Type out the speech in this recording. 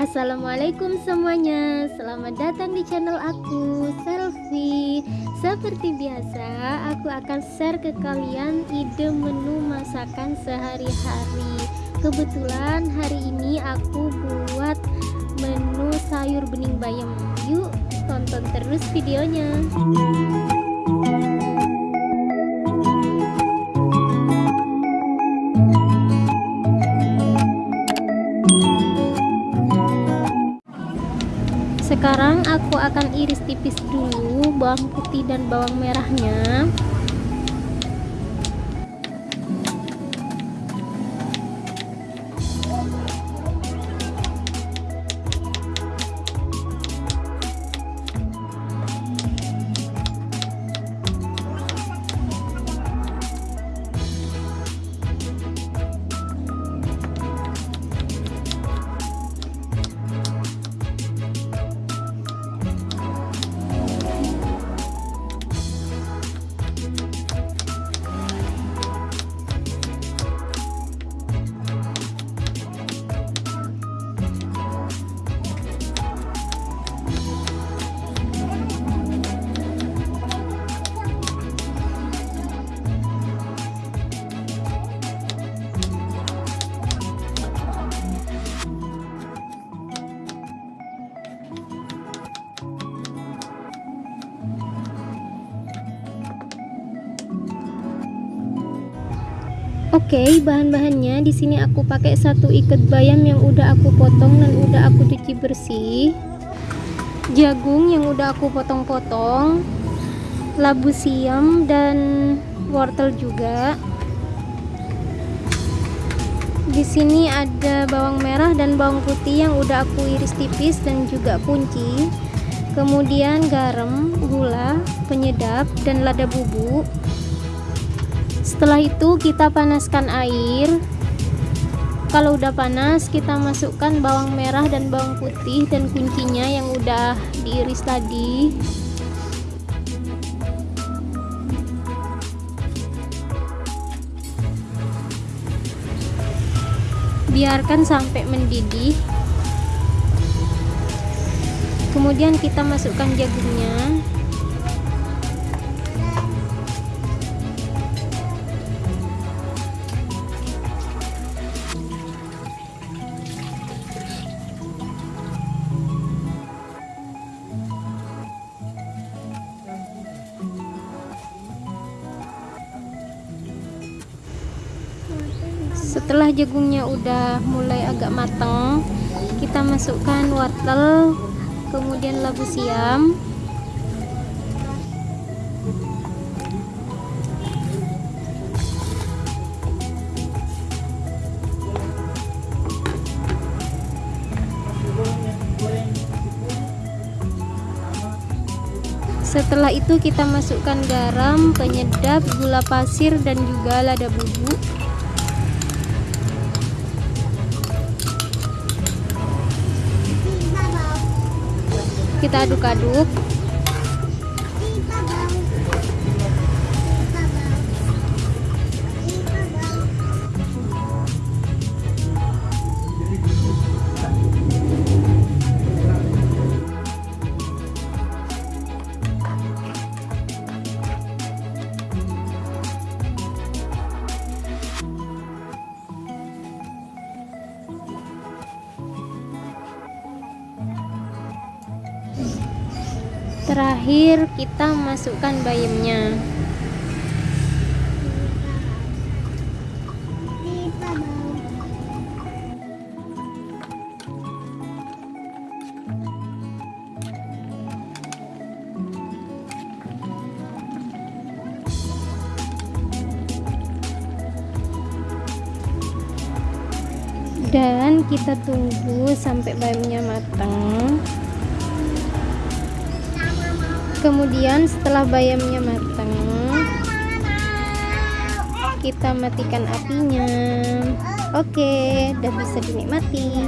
Assalamualaikum semuanya. Selamat datang di channel aku Selfie. Seperti biasa Aku akan share ke kalian Ide menu masakan sehari-hari. Kebetulan hari ini aku buat Menu sayur bening bayam. Yuk tonton terus videonya sekarang aku akan iris tipis dulu bawang putih dan bawang merahnya Oke, okay, bahan-bahannya di sini aku pakai satu ikat bayam yang udah aku potong dan udah aku cuci bersih. Jagung yang udah aku potong-potong. Labu siam dan wortel juga. Di sini ada bawang merah dan bawang putih yang udah aku iris tipis dan juga kunci. Kemudian garam, gula, penyedap dan lada bubuk setelah itu kita panaskan air. Kalau udah panas kita masukkan bawang merah dan bawang putih dan kuncinya yang udah diiris tadi. Biarkan sampai mendidih. Kemudian kita masukkan jagungnya setelah jagungnya udah mulai agak matang kita masukkan wortel kemudian labu siam. Setelah itu kita masukkan garam, penyedap, gula pasir dan juga lada bubuk kita aduk-aduk terakhir kita masukkan bayamnya. Dan kita tunggu sampai bayamnya matang kemudian setelah bayamnya matang kita matikan apinya. Oke udah bisa dinikmati